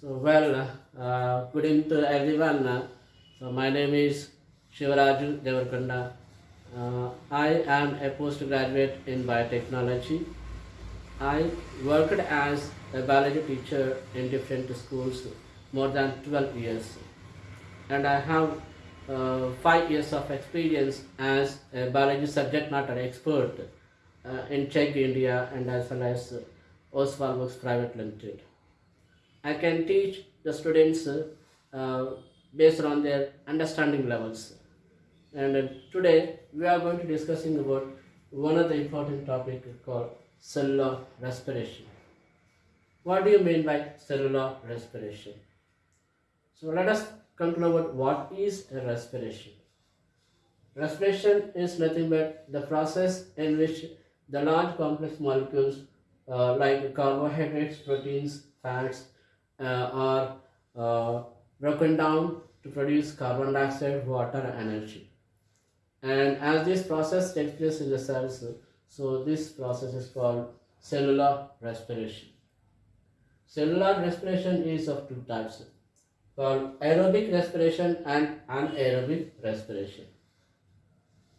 So, well, uh, good evening to everyone. Uh, So, my name is Shivaraju Devarkonda. Uh, I am a postgraduate in biotechnology. I worked as a biology teacher in different schools more than 12 years. And I have uh, five years of experience as a biology subject matter expert uh, in Chegg, India, and as well as Oswald Works Private Limited. I can teach the students uh, based on their understanding levels. And uh, today we are going to discussing about one of the important topic called cellular respiration. What do you mean by cellular respiration? So let us know about what is respiration. Respiration is nothing but the process in which the large complex molecules uh, like carbohydrates, proteins, fats are uh, broken down to produce carbon dioxide, water, and energy. And as this process takes place in the cells, so this process is called cellular respiration. Cellular respiration is of two types called aerobic respiration and anaerobic respiration.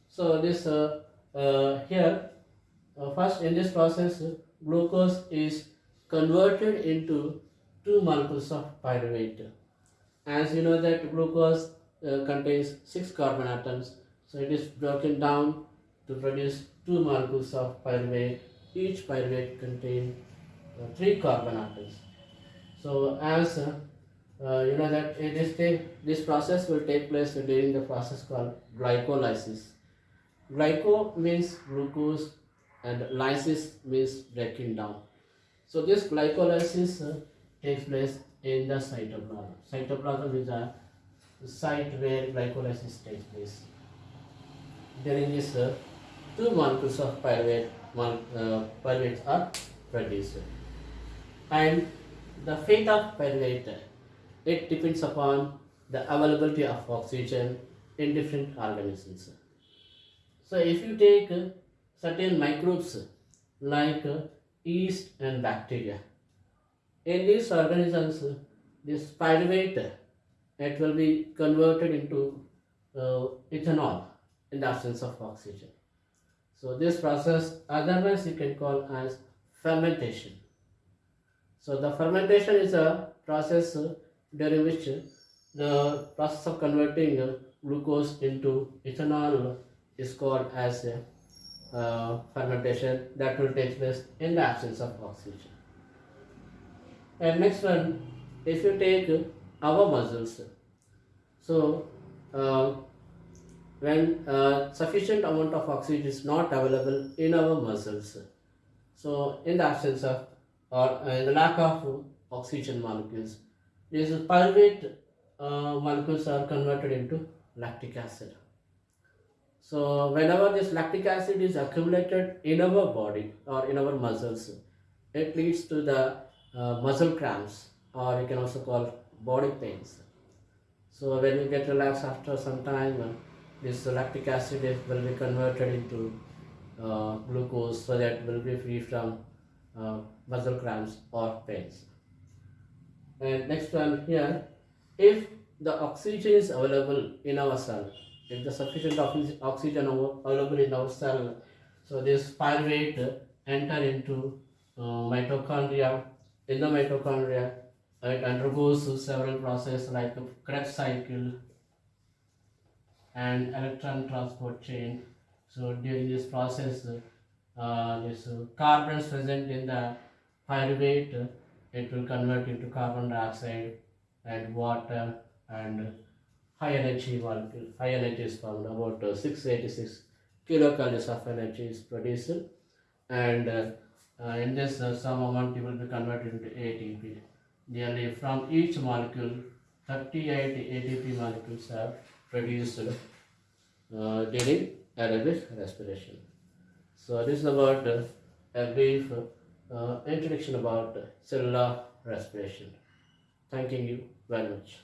So this uh, uh, here uh, first in this process glucose is converted into two molecules of pyruvate. As you know that glucose uh, contains six carbon atoms, so it is broken down to produce two molecules of pyruvate. Each pyruvate contains uh, three carbon atoms. So as uh, uh, you know that it is this process will take place during the process called glycolysis. Glyco means glucose and lysis means breaking down. So this glycolysis uh, takes place in the cytoplasm. Cytoplasm is a site where glycolysis takes place. During this, uh, two molecules of pyruvate, uh, pyruvates are produced. And the fate of pyruvate, it depends upon the availability of oxygen in different organisms. So if you take certain microbes like yeast and bacteria, in these organisms, this pyruvate, it will be converted into uh, ethanol in the absence of oxygen. So this process, otherwise you can call as fermentation. So the fermentation is a process during which the process of converting glucose into ethanol is called as uh, fermentation that will take place in the absence of oxygen. And next one, if you take our muscles, so uh, when uh, sufficient amount of oxygen is not available in our muscles, so in the absence of or in the lack of oxygen molecules, these pyruvate uh, molecules are converted into lactic acid. So whenever this lactic acid is accumulated in our body or in our muscles, it leads to the uh, muscle cramps or you can also call body pains. So when you get relaxed after some time, uh, this lactic acid will be converted into uh, glucose so that will be free from uh, muscle cramps or pains. And next one here, if the oxygen is available in our cell, if the sufficient oxygen available in our cell, so this pyruvate enter into uh, mitochondria in the mitochondria, it undergoes several processes like the Krebs cycle and electron transport chain. So during this process, uh, this uh, carbons present in the pyruvate, it will convert into carbon dioxide and water and high energy molecule. High energy is found about uh, 686 kilocalories of energy is produced and uh, uh, in this, uh, some amount will be converted into ATP. Nearly from each molecule, 38 ATP molecules are produced uh, during aerobic respiration. So this is about uh, a brief uh, introduction about cellular respiration. Thanking you very much.